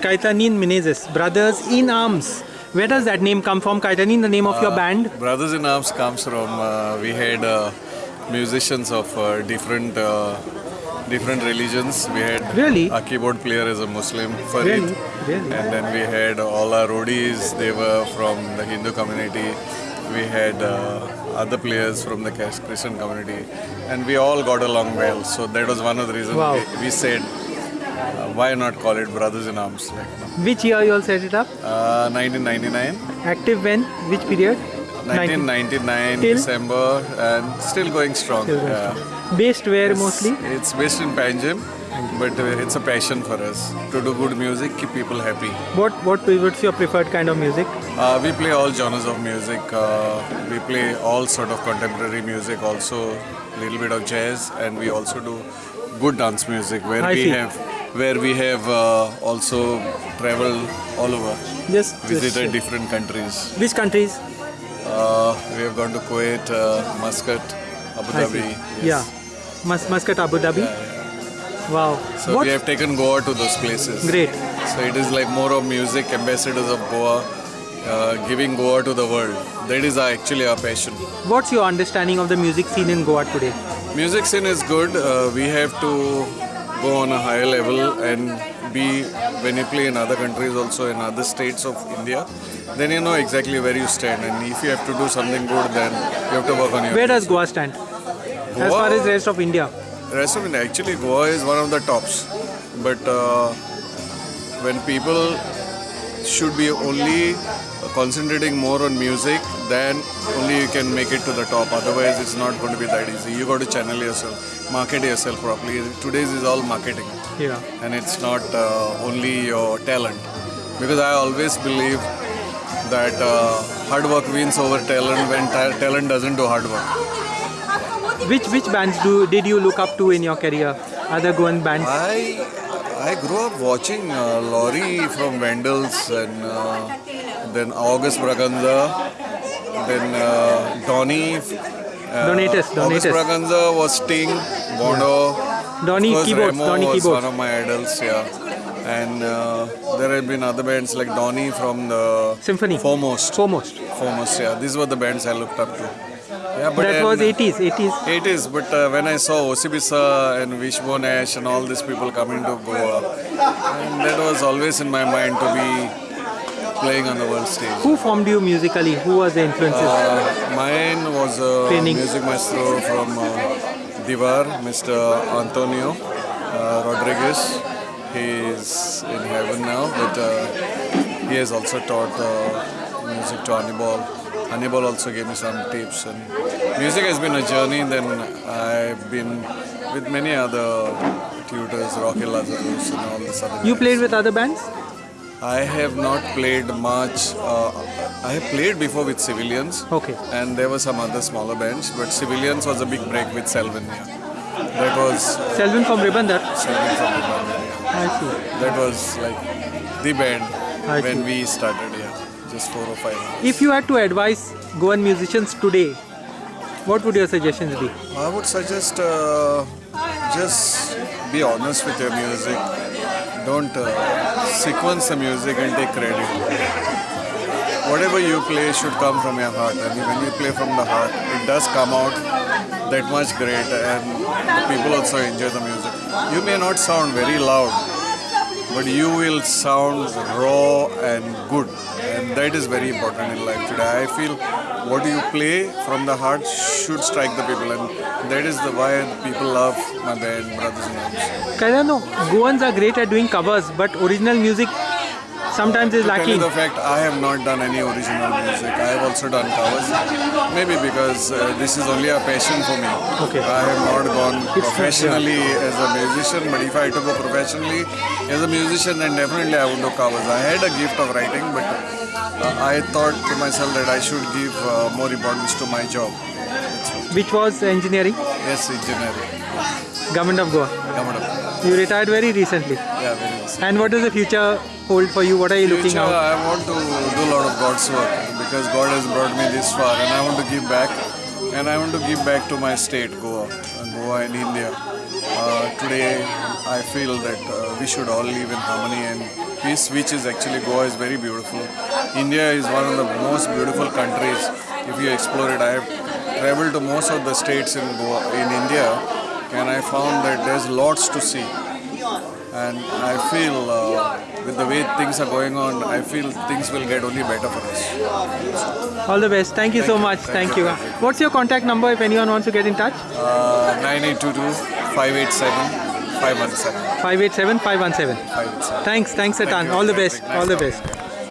Kaitanin Menezes, Brothers in Arms. Where does that name come from? Kaitanin, the name of your band? Brothers in Arms comes from uh, we had uh, musicians of uh, different uh, different religions. We had Really? a keyboard player as a Muslim, Farid, Really? Really? and then we had all our roadies. They were from the Hindu community. We had uh, other players from the Christian community, and we all got along well. So that was one of the reasons Wow. we, we said, uh, why not call it Brothers in Arms? Like, know. Which year you all set it up? uh, 1999. Active when? Which period? 1999 Till? December and still going strong. Still going yeah. Based where It's- mostly? It's based in Panjim, but uh, it's a passion for us to do good music, keep people happy. What what what's your preferred kind of music? Uh, we play all genres of music. Uh, we play all sort of contemporary music, also a little bit of jazz, and we also do good dance music where I we see. have where we have uh, also traveled all over, Yes. visited just different countries. which countries? Uh, we have gone to Kuwait, uh, Muscat, Abu Dhabi. yes. Yeah. Mus- Muscat, Abu Dhabi. Yeah. Wow. So what? we have taken Goa to those places. Great. So it is like more of music, ambassadors of Goa, uh, giving Goa to the world. That is our, actually our passion. What's your understanding of the music scene in Goa today? Music scene is good. Uh, we have to go on a higher level and be when you play in other countries, also in other states of India. Then you know exactly where you stand, and if you have to do something good, then you have to work on your. Where does Goa stand? As far as rest of India. rest of India. Actually, Goa is one of the tops, but uh, when people should be only concentrating more on music, then only you can make it to the top. Otherwise, it's not going to be that easy. You got to channel yourself, market yourself properly. Today's is all marketing, Yeah. and it's not uh, only your talent. Because I always believe that uh, hard work wins over talent when ta- talent doesn't do hard work. Which which bands do did you look up to in your career? Other Goan bands? I I grew up watching uh, Laurie from Vandals and uh, then August Braganza, then uh, Donny. Uh, Donatus, August Donatus. Braganza was Sting, Bondo. Donny of course, keyboards, Remo Donny was keyboards. one of my idols, yeah. And uh, there have been other bands like Donny from the Symphony. Foremost. Foremost. Foremost, yeah. These were the bands I looked up to. Yeah, but That was then- 80s, 80s. it is, but uh, when I saw Osibisa and Wishbone Ash and all these people coming to Goa, and that was always in my mind to be playing on the world stage. Who formed you musically? Who was the influences? Uh, mine was a Training. music maestro from uh, Divar, Mr. Antonio uh, Rodriguez. He is in heaven now, but uh, he has also taught music to Hannibal. Hannibal also gave me some tips, and music has been a journey. Then I've been with many other tutors, Rocky Lazarus, and all this other. you guys. played with other bands? I have not played much. Uh, I have played before with civilians. Okay. And there were some other smaller bands, but civilians was a big break with Selvin. Yeah. That was Selvin from Ribandar. Selvin from Ribandar, yeah. I see. That was like the band I when see. we started. Yeah, just four or five. If you had to advise Goan musicians today, what would your suggestions be? I would suggest uh, just be honest with your music. Don't uh, sequence the music and take credit. Whatever you play should come from your heart, I and when you play from the heart, it does come out that much great, and people also enjoy the music. You may not sound very loud, but you will sound raw and good, and that is very important in life today. I feel what you play from the heart should strike the people, and that is the why people love my band, Brothers in Arms. Kairano, Goans are great at doing covers, but original music sometimes it's To tell you lacking. the fact, I have not done any original music. I have also done covers. Maybe because uh, this is only a passion for me. Okay. I have not gone It's- professionally as a musician, but if I had to go professionally as a musician, then definitely I would do covers. I had a gift of writing, but uh, I thought to myself that I should give uh, more importance to my job. Which was engineering, Yes, engineering. Government of Goa. Come on. You retired very recently. Yeah, very nice. And what does the future hold for you? What are you looking Future, out? I want to do a lot of God's work because God has brought me this far and I want to give back. And I want to give back to my state, Goa, uh, Goa in India. Uh, today, I feel that uh, we should all live in harmony and peace, which is actually Goa is very beautiful. India is one of the most beautiful countries. If you explore it, I have traveled to most of the states in Goa, in India, and I found that there's lots to see. And I feel uh, with the way things are going on, I feel things will get only better for us. All the best. Thank you Thank so you. much. Thank Thank you. you. What's your contact number if anyone wants to get in touch? Uh, 9822 587 517. 587 517. 587. Thanks. Thanks a ton. All the best. All the best.